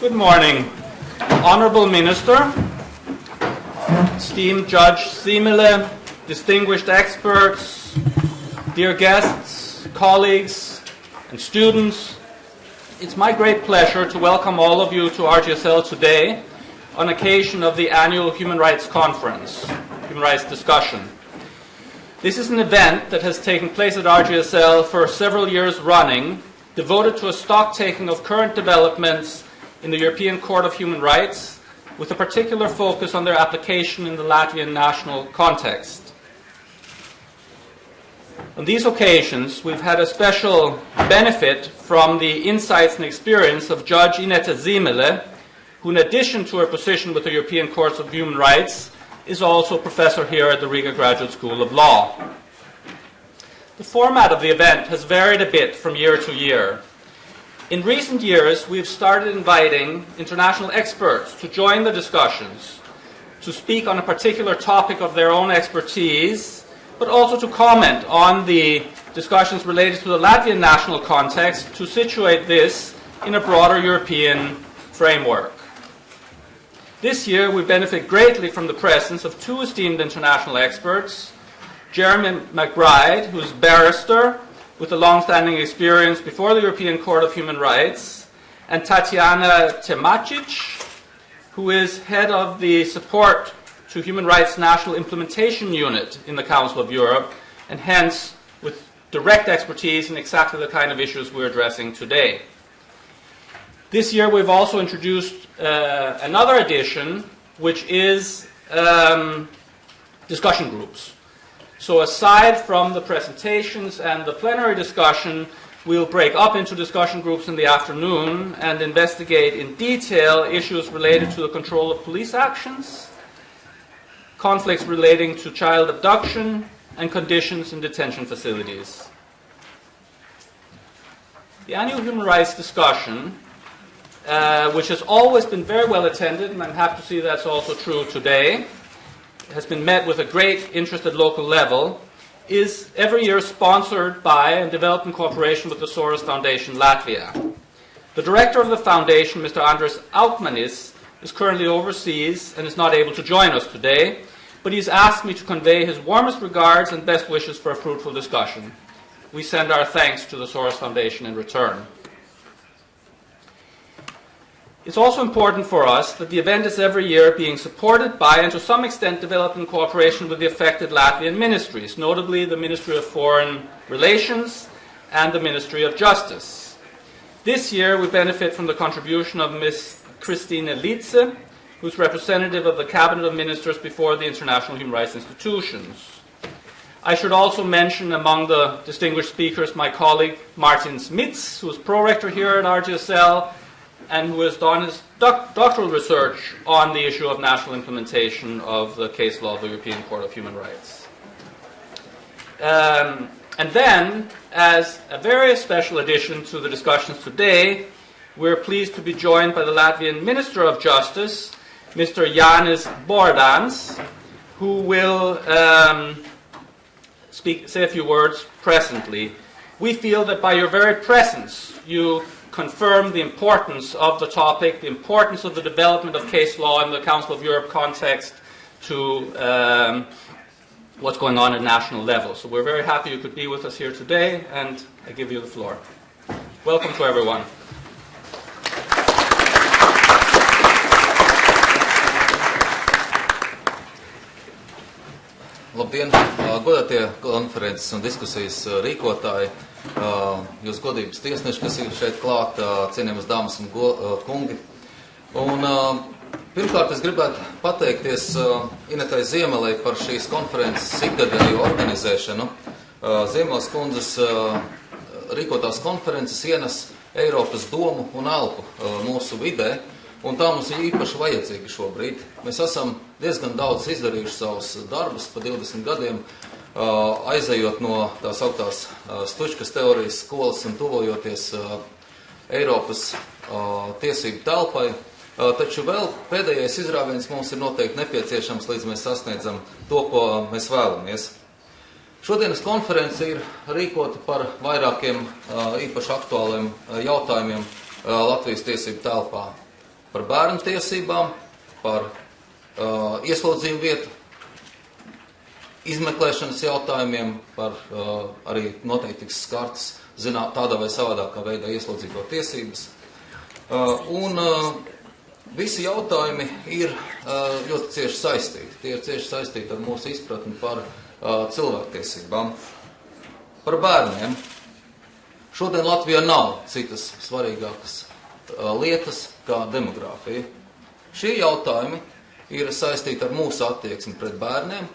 Good morning, Honorable Minister, esteemed Judge Ziemele, distinguished experts, dear guests, colleagues, and students. It's my great pleasure to welcome all of you to RGSL today on occasion of the annual Human Rights Conference, Human Rights Discussion. This is an event that has taken place at RGSL for several years running, devoted to a stock taking of current developments in the European Court of Human Rights, with a particular focus on their application in the Latvian national context. On these occasions, we've had a special benefit from the insights and experience of Judge Ineta Ziemele, who, in addition to her position with the European Courts of Human Rights, is also a professor here at the Riga Graduate School of Law. The format of the event has varied a bit from year to year. In recent years, we've started inviting international experts to join the discussions, to speak on a particular topic of their own expertise, but also to comment on the discussions related to the Latvian national context to situate this in a broader European framework. This year, we benefit greatly from the presence of two esteemed international experts Jeremy McBride, who's barrister with a long-standing experience before the European Court of Human Rights, and Tatiana Termacic, who is head of the support to human rights national implementation unit in the Council of Europe, and hence with direct expertise in exactly the kind of issues we're addressing today. This year we've also introduced uh, another addition, which is um, discussion groups. So aside from the presentations and the plenary discussion, we'll break up into discussion groups in the afternoon and investigate in detail issues related to the control of police actions, conflicts relating to child abduction, and conditions in detention facilities. The annual human rights discussion uh, which has always been very well attended, and I'm happy to see that's also true today, has been met with a great interest at local level, is every year sponsored by and developed in cooperation with the Soros Foundation Latvia. The director of the foundation, Mr. Andris Aukmanis, is currently overseas and is not able to join us today, but he's asked me to convey his warmest regards and best wishes for a fruitful discussion. We send our thanks to the Soros Foundation in return. It's also important for us that the event is every year being supported by and to some extent developed in cooperation with the affected Latvian ministries, notably the Ministry of Foreign Relations and the Ministry of Justice. This year we benefit from the contribution of Ms. Kristīne Līce, who's representative of the Cabinet of Ministers before the international human rights institutions. I should also mention among the distinguished speakers my colleague Mārtiņš Mits, who is pro-rector here at RGSL, and who has done his doc- doctoral research on the issue of national implementation of the case law of the European Court of Human Rights. Um, and then, as a very special addition to the discussions today, we're pleased to be joined by the Latvian Minister of Justice, Mr. Jānis Bordāns, who will um, speak, say a few words presently. We feel that by your very presence, you confirm the importance of the topic, the importance of the development of case law in the Council of Europe context to um, what's going on at national level. So we're very happy you could be with us here today, and I give you the floor. Welcome to everyone. Labdien, godātie konferences un diskusijas rīkotāji, jūs godības tiesneši, kas ir šeit klāt, cienījamas dāmas un kungi. Un, pirmkārt, es gribētu pateikties Inetai Ziemelei par šīs konferences ikgadēju organizēšanu. Ziemelas kundzes rīkotās konferences ienes Eiropas domu un elpu mūsu vidē, un tā mums ir īpaši vajadzīga šobrīd. Mēs esam diezgan daudz izdarījuši savus darbus pa 20 gadiem, aizejot no tās augtās stučkas teorijas skolas un tuvojoties Eiropas tiesību telpai. Taču vēl pēdējais izrāviens mums ir noteikti nepieciešams, līdz mēs sasniedzam to, ko mēs vēlamies. Šodienas konference ir rīkota par vairākiem īpaši aktuāliem jautājumiem Latvijas tiesību telpā. Par bērnu tiesībām, par uh, ieslodzījumu vietu izmeklēšanas jautājumiem, par uh, arī noteikti tiks skartas zināt, tādā vai savādākā veidā ieslodzīto tiesības. Uh, un uh, visi jautājumi ir uh, ļoti cieši saistīti. Tie ir cieši saistīti ar mūsu izpratni par uh, cilvēktiesībām, par bērniem. Šodien Latvijā nav citas svarīgākas lietas kā demogrāfija. Šie jautājumi ir saistīti ar mūsu attieksmi pret bērniem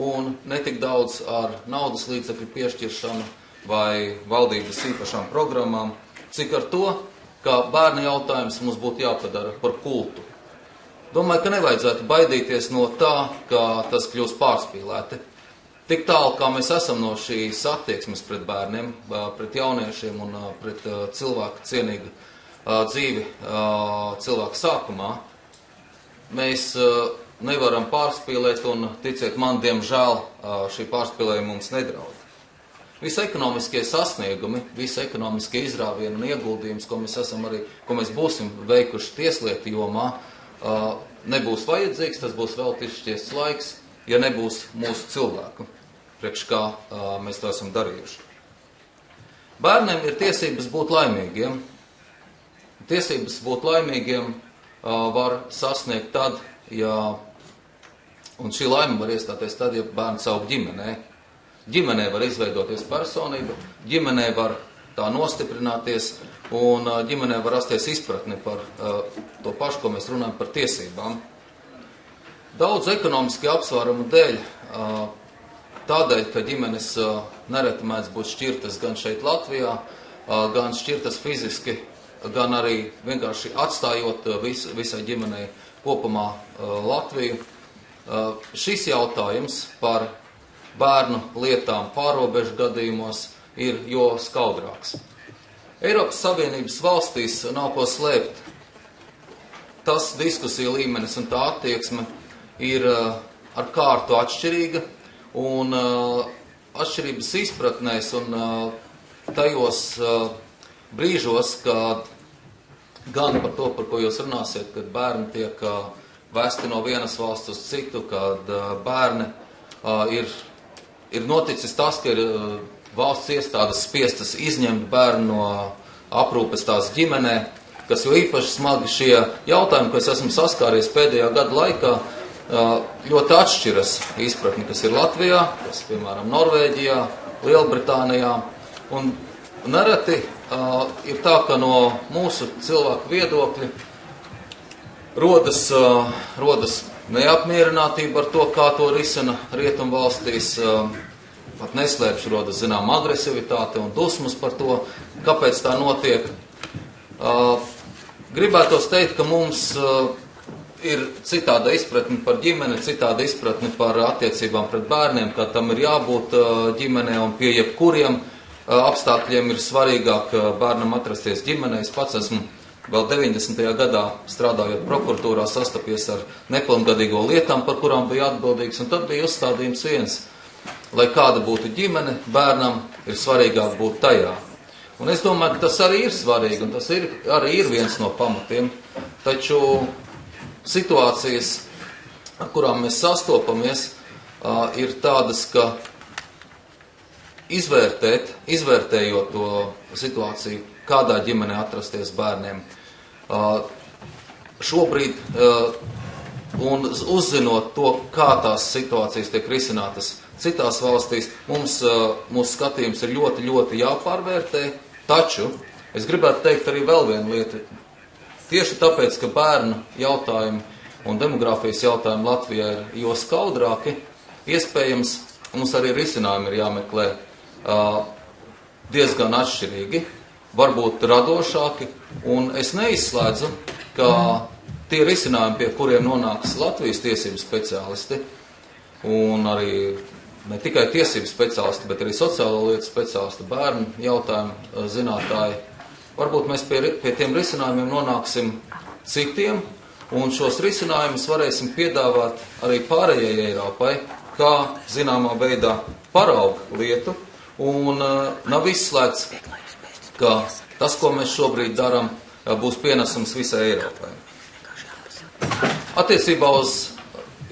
un netik daudz ar naudas līdzekļu piešķiršanu vai valdības īpašām programmām, cik ar to, ka bērnu jautājums mums būtu jāpadara par kultu. Domāju, ka nevajadzētu baidīties no tā, ka tas kļūs pārspīlēti. Tik tālu, kā mēs esam no šīs attieksmes pret bērniem, pret jauniešiem un pret cilvēku cienīgu dzīvi cilvēku sākumā, mēs nevaram pārspīlēt, un ticiet man, diemžēl šī pārspīlējuma mums nedraud. Visi ekonomiskie sasniegumi, visi ekonomiskie izrāvieni un ieguldījums, ko mēs, arī, ko mēs būsim veikuši tieslietu jomā, nebūs vajadzīgs, tas būs vēl tišķiests laiks, ja nebūs mūsu cilvēku, priekš kā mēs to esam darījuši. Bērniem ir tiesības būt laimīgiem. Tiesības būt laimīgiem var sasniegt tad, ja Un šī laime var iestāties tad, ja bērns aug ģimenē. Ģimenē var izveidoties personība, ģimenē var tā nostiprināties, un ģimenē var rasties izpratne par to pašu, ko mēs runājam par tiesībām. Daudz ekonomiski apsvērumu dēļ, tādēļ, ka ģimenes nereti mēdz būt šķirtas gan šeit Latvijā, gan šķirtas fiziski, gan arī vienkārši atstājot vis, visai ģimenei kopumā Latviju Uh, šis jautājums par bērnu lietām pārobežu gadījumos ir jo skaudrāks. Eiropas Savienības valstīs nav ko slēpt. Tas diskusija līmenis un tā attieksme ir ar kārtu atšķirīga, un atšķirības izpratnēs un tajos brīžos, kad gan par to, par ko jūs runāsiet, kad bērni tiek vesti no vienas valsts uz citu, kad bērni ir, ir noticis tas, ka ir valsts iestādes spiestas izņemt bērnu no aprūpes tās ģimenē, kas jo īpaši smagi šie jautājumi, ko es esmu saskāries pēdējā gada laikā, ļoti atšķiras izpratni, kas ir Latvijā, kas, piemēram, Norvēģijā, Lielbritānijā. Un nereti uh, ir tā, ka no mūsu cilvēku viedokļa rodas, uh, rodas neapmierinātība ar to, kā to risina rietumvalstīs. Uh, pat neslēpšu, rodas zinām agresivitāte un dusmas par to, kāpēc tā notiek. Uh, gribētos teikt, ka mums uh, ir citāda izpratne par ģimeni, citāda izpratne par attiecībām pret bērniem, ka tam ir jābūt uh, ģimenē un pie jebkuriem apstākļiem ir svarīgāk bērnam atrasties ģimenē. Es pats esmu Vēl 90. gadā strādājot prokuratūrā, sastapies ar nepilngadīgo lietām, par kurām bija atbildīgs. Tad bija uzstādījums viens, lai kāda būtu ģimene, bērnam ir svarīgāk būt tajā. Un es domāju, ka tas arī ir svarīgi, un tas ir, arī ir viens no pamatiem. Taču situācijas, ar kurām mēs sastopamies, ir tādas, ka izvērtēt, izvērtējot to situāciju, kādā ģimenē atrasties bērniem, Uh, šobrīd, uh, un uzzinot to, kā tās situācijas tiek risinātas citās valstīs, mums uh, mūsu skatījums ir ļoti, ļoti jāpārvērtē. Taču es gribētu teikt arī vēl vienu lietu. Tieši tāpēc, ka bērnu jautājumi un demogrāfijas jautājumi Latvijā ir jo skaudrāki, iespējams, mums arī risinājumi ir jāmeklē diezgan atšķirīgi varbūt radošāki, un es neizslēdzu, ka tie risinājumi, pie kuriem nonāks Latvijas tiesību speciālisti, un arī ne tikai tiesību speciālisti, bet arī sociālo lietu speciālisti, bērnu jautājumu zinātāji, varbūt mēs pie, pie tiem risinājumiem nonāksim citiem, un šos risinājumus varēsim piedāvāt arī pārējai Eiropai, kā zināmā veidā paraugu lietu, un uh, nav izslēgts ka tas, ko mēs šobrīd darām, būs pienesums visai Eiropai. Attiecībā uz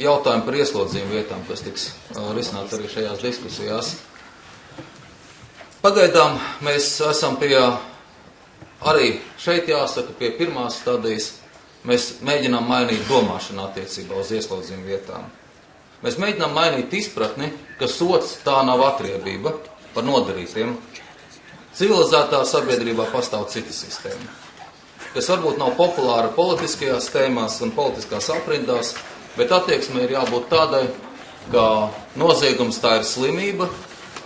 jautājumu par ieslodzījumu vietām, kas tiks uh, risināts arī šajās diskusijās. Pagaidām mēs esam pie, arī šeit jāsaka, pie pirmās stadijas. Mēs mēģinām mainīt domāšanu attiecībā uz ieslodzījumu vietām. Mēs mēģinām mainīt izpratni, ka sots tā nav atriebība par nodarītiem. Civilizētā sabiedrībā pastāv cita sistēma, kas varbūt nav populāra politiskajās tēmās un politiskās aprindās, bet attieksme ir jābūt tādai, ka noziegums tā ir slimība,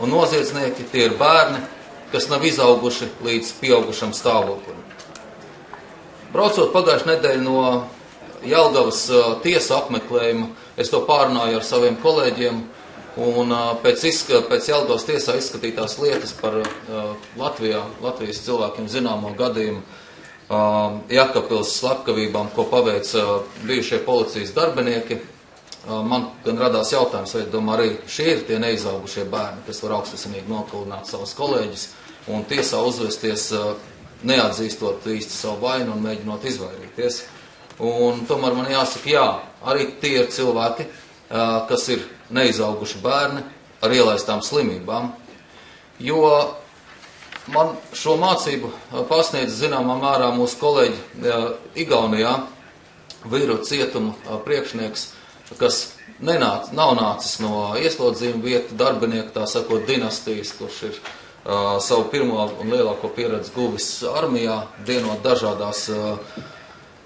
un noziedznieki tie ir bērni, kas nav izauguši līdz pieaugušam stāvoklim. Braucot pagājušajā nedēļā no Jelgavas uh, tiesa apmeklējuma, es to pārunāju ar saviem kolēģiem, un uh, pēc, izska, pēc Jelgavas tiesā izskatītās lietas par uh, Latvijā, Latvijas cilvēkiem zināmo gadījumu Jakapils slepkavībām, ko paveica bijušie policijas darbinieki, man gan radās jautājums, vai domā arī šie ir tie neizaugušie bērni, kas var augstasinīgi nokalināt savus kolēģus un tiesā uzvesties neatzīstot īsti savu vainu un mēģinot izvairīties. Un tomēr man jāsaka, jā, arī tie ir cilvēki, kas ir neizauguši bērni ar ielaistām slimībām, jo man šo mācību pasniedz zināmā mērā mūsu kolēģi Igaunijā, vīru cietumu priekšnieks, kas nenāc, nav nācis no ieslodzījuma vietu darbinieku, tā sakot, dinastijas, kurš ir uh, savu pirmo un lielāko pieredzi guvis armijā, dienot dažādās uh,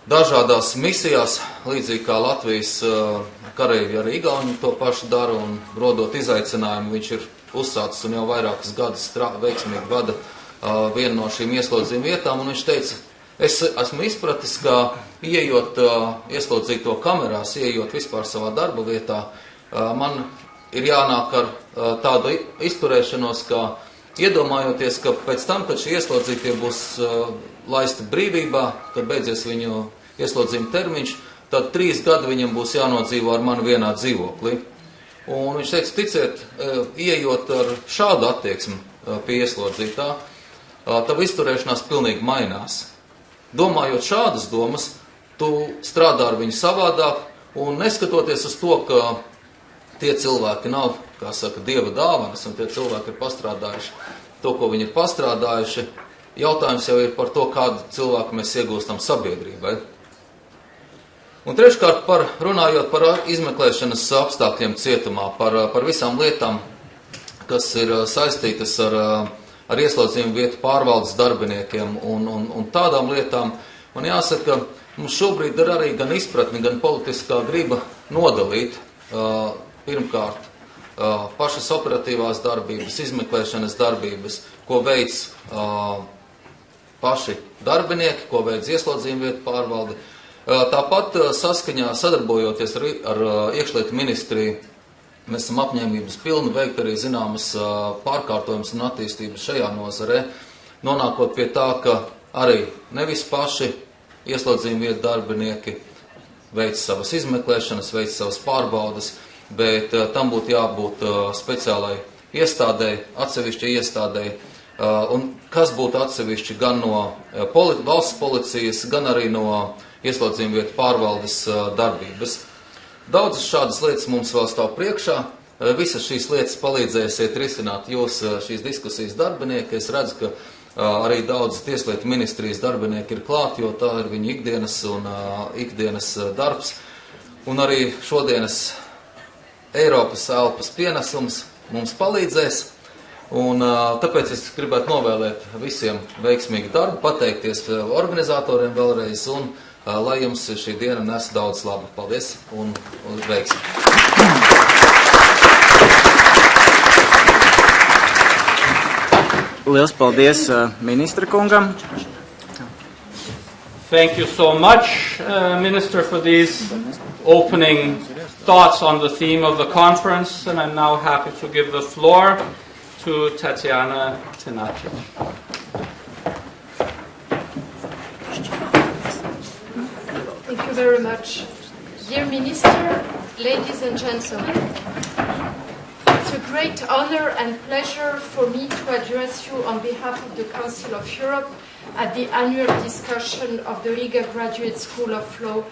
dažādās misijās, līdzīgi kā Latvijas uh, kareivi arī Igauni to pašu dara un rodot izaicinājumu, viņš ir uzsācis un jau vairākas gadus strā, veiksmīgi vada uh, vienu no šīm ieslodzījuma vietām, viņš teica, es esmu izpratis, ka ieejot uh, ieslodzīto kamerās, ieejot vispār savā darba vietā, uh, man ir jānāk ar uh, tādu izturēšanos, ka iedomājoties, ka pēc tam, kad šie ieslodzītie būs uh, laisti brīvībā, kad beidzies viņu ieslodzījuma termiņš, tad trīs gadi viņam būs jānodzīvo ar mani vienā dzīvoklī. Un viņš teica, ticiet, e, ieejot ar šādu attieksmi e, pie ieslodzītā, e, tava izturēšanās pilnīgi mainās. Domājot šādas domas, tu strādā ar viņu savādāk, un neskatoties uz to, ka tie cilvēki nav, kā saka, dieva dāvanas, un tie cilvēki ir pastrādājuši to, ko viņi ir pastrādājuši, jautājums jau ir par to, kādu cilvēku mēs iegūstam sabiedrībai. Un treškārt, par, runājot par izmeklēšanas apstākļiem cietumā, par, par visām lietām, kas ir saistītas ar, ar ieslodzījumu vietu pārvaldes darbiniekiem un, un, un tādām lietām, man jāsaka, mums šobrīd ir arī gan izpratne, gan politiskā griba nodalīt uh, pirmkārt uh, pašas operatīvās darbības, izmeklēšanas darbības, ko veids uh, paši darbinieki, ko veids ieslodzījumu vietu pārvalde, Tāpat saskaņā sadarbojoties ar, ar iekšlietu ministriju, mēs esam apņēmības pilni veikt arī zināmas pārkārtojumus un attīstības šajā nozarē, nonākot pie tā, ka arī nevis paši ieslodzījuma vietu darbinieki veic savas izmeklēšanas, veic savas pārbaudas, bet tam būtu jābūt speciālai iestādēji, atsevišķai iestādēji, un kas būtu atsevišķi gan no poli valsts policijas, gan arī no ieslodzījuma vietu pārvaldes darbības. Daudzas šādas lietas mums vēl stāv priekšā. Visas šīs lietas palīdzēsiet risināt jūs šīs diskusijas darbinieki. Es redzu, ka arī daudz tieslietu ministrijas darbinieki ir klāt, jo tā ir viņu ikdienas un ikdienas darbs. Un arī šodienas Eiropas elpas pienesums mums palīdzēs. Un, tāpēc es gribētu novēlēt visiem veiksmīgu darbu, pateikties organizatoriem vēlreiz un lai jums šī diena nes daudz labu. Paldies un, un veiksmi! Liels paldies ministra kungam! Thank you so much, uh, Minister, for these opening thoughts on the theme of the conference. And I'm now happy to give the floor to Tatiana Tenacic. Very much. Dear Minister, ladies and gentlemen, it's a great honor and pleasure for me to address you on behalf of the Council of Europe at the annual discussion of the Riga Graduate School of Law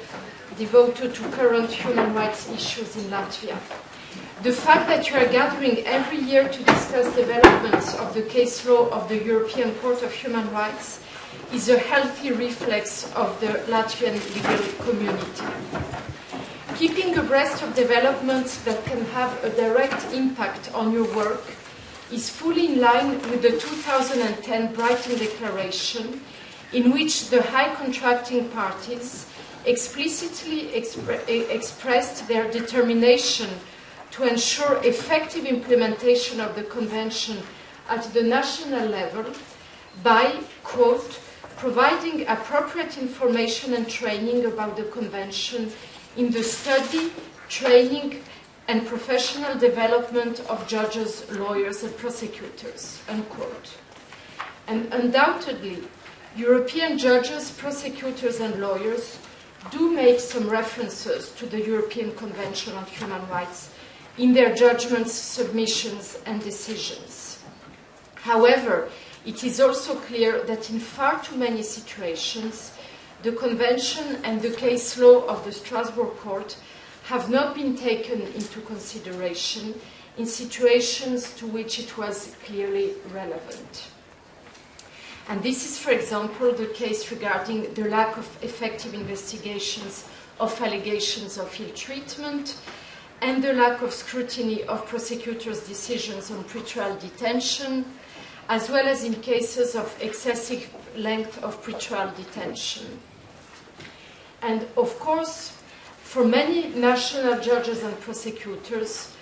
devoted to current human rights issues in Latvia. The fact that you are gathering every year to discuss developments of the case law of the European Court of Human Rights is a healthy reflex of the Latvian legal community. Keeping abreast of developments that can have a direct impact on your work is fully in line with the 2010 Brighton Declaration, in which the high contracting parties explicitly expre expressed their determination to ensure effective implementation of the Convention at the national level by, quote, providing appropriate information and training about the Convention in the study, training, and professional development of judges, lawyers, and prosecutors, unquote. And undoubtedly, European judges, prosecutors, and lawyers do make some references to the European Convention on Human Rights in their judgments, submissions, and decisions. However, it is also clear that in far too many situations, the Convention and the case law of the Strasbourg Court have not been taken into consideration in situations to which it was clearly relevant. And this is, for example, the case regarding the lack of effective investigations of allegations of ill treatment and the lack of scrutiny of prosecutors' decisions on pretrial detention, as well as in cases of excessive length of pretrial detention. And of course, for many national judges and prosecutors,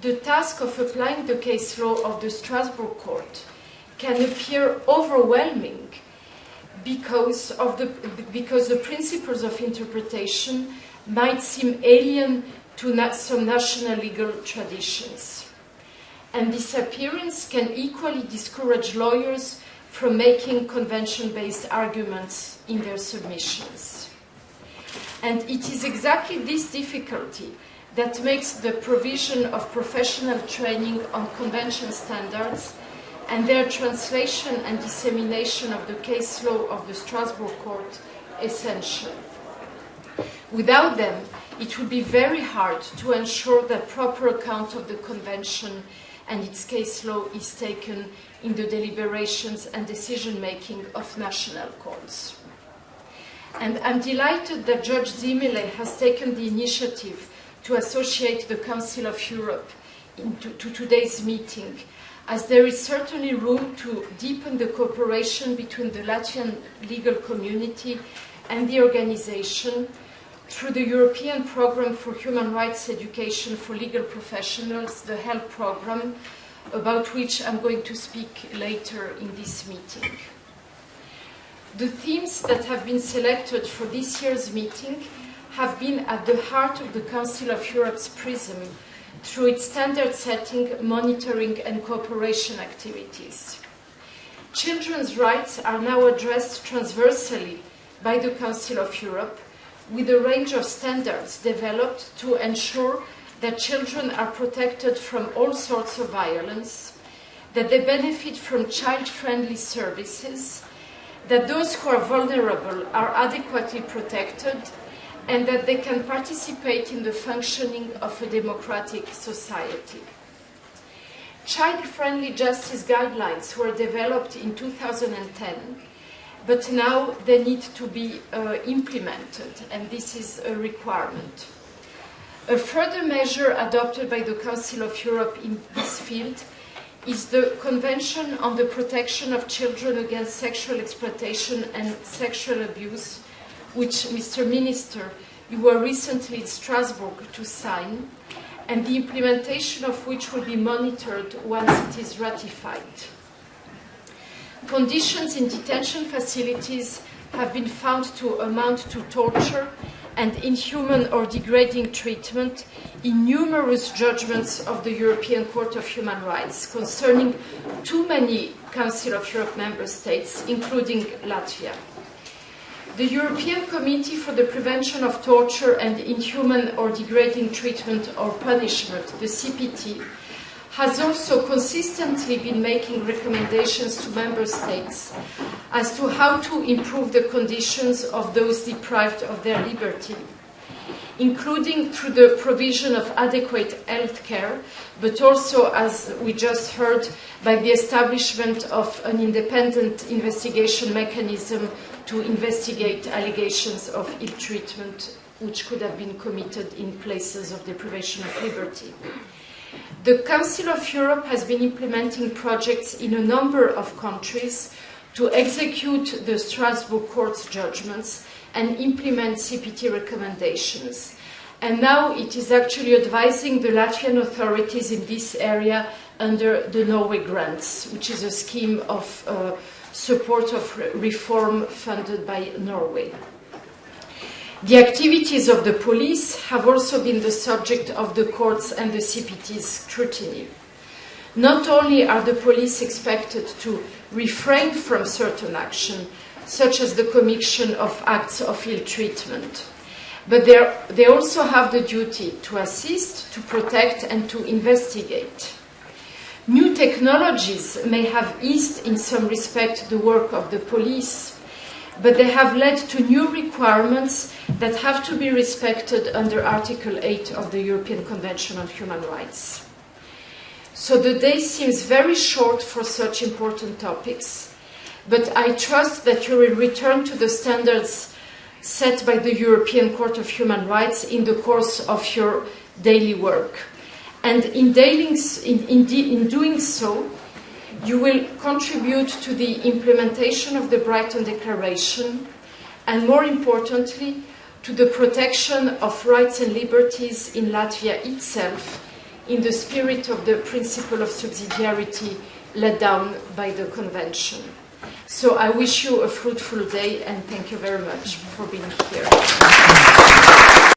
the task of applying the case law of the Strasbourg Court can appear overwhelming because, of the, because the principles of interpretation might seem alien to some national legal traditions. And this appearance can equally discourage lawyers from making convention-based arguments in their submissions. And it is exactly this difficulty that makes the provision of professional training on convention standards and their translation and dissemination of the case law of the Strasbourg Court essential. Without them, it would be very hard to ensure the proper account of the Convention and its case law is taken in the deliberations and decision making of national courts. And I'm delighted that Judge Ziemele has taken the initiative to associate the Council of Europe into, to today's meeting, as there is certainly room to deepen the cooperation between the Latvian legal community and the organization through the European Programme for Human Rights Education for Legal Professionals, the HELP program, about which I'm going to speak later in this meeting. The themes that have been selected for this year's meeting have been at the heart of the Council of Europe's PRISM through its standard setting, monitoring and cooperation activities. Children's rights are now addressed transversally by the Council of Europe with a range of standards developed to ensure that children are protected from all sorts of violence, that they benefit from child-friendly services, that those who are vulnerable are adequately protected and that they can participate in the functioning of a democratic society. Child-friendly justice guidelines were developed in 2010, but now they need to be uh, implemented, and this is a requirement. A further measure adopted by the Council of Europe in this field is the Convention on the Protection of Children Against Sexual Exploitation and Sexual Abuse, which, Mr. Minister, you were recently in Strasbourg to sign, and the implementation of which will be monitored once it is ratified. Conditions in detention facilities have been found to amount to torture and inhuman or degrading treatment in numerous judgments of the European Court of Human Rights concerning too many Council of Europe member states, including Latvia. The European Committee for the Prevention of Torture and Inhuman or Degrading Treatment or Punishment, the CPT, has also consistently been making recommendations to member states as to how to improve the conditions of those deprived of their liberty including through the provision of adequate health care, but also, as we just heard, by the establishment of an independent investigation mechanism to investigate allegations of ill treatment which could have been committed in places of deprivation of liberty. The Council of Europe has been implementing projects in a number of countries to execute the Strasbourg Court's judgments and implement CPT recommendations. And now it is actually advising the Latvian authorities in this area under the Norway Grants, which is a scheme of uh, support of re- reform funded by Norway. The activities of the police have also been the subject of the courts and the CPT's scrutiny. Not only are the police expected to refrain from certain action, such as the commission of acts of ill treatment, but they, they also have the duty to assist, to protect, and to investigate. New technologies may have eased in some respect the work of the police, but they have led to new requirements that have to be respected under Article 8 of the European Convention on Human Rights. So the day seems very short for such important topics, but I trust that you will return to the standards set by the European Court of Human Rights in the course of your daily work. And in, in, in, in doing so, you will contribute to the implementation of the Brighton Declaration and, more importantly, to the protection of rights and liberties in Latvia itself in the spirit of the principle of subsidiarity laid down by the Convention. So I wish you a fruitful day and thank you very much for being here.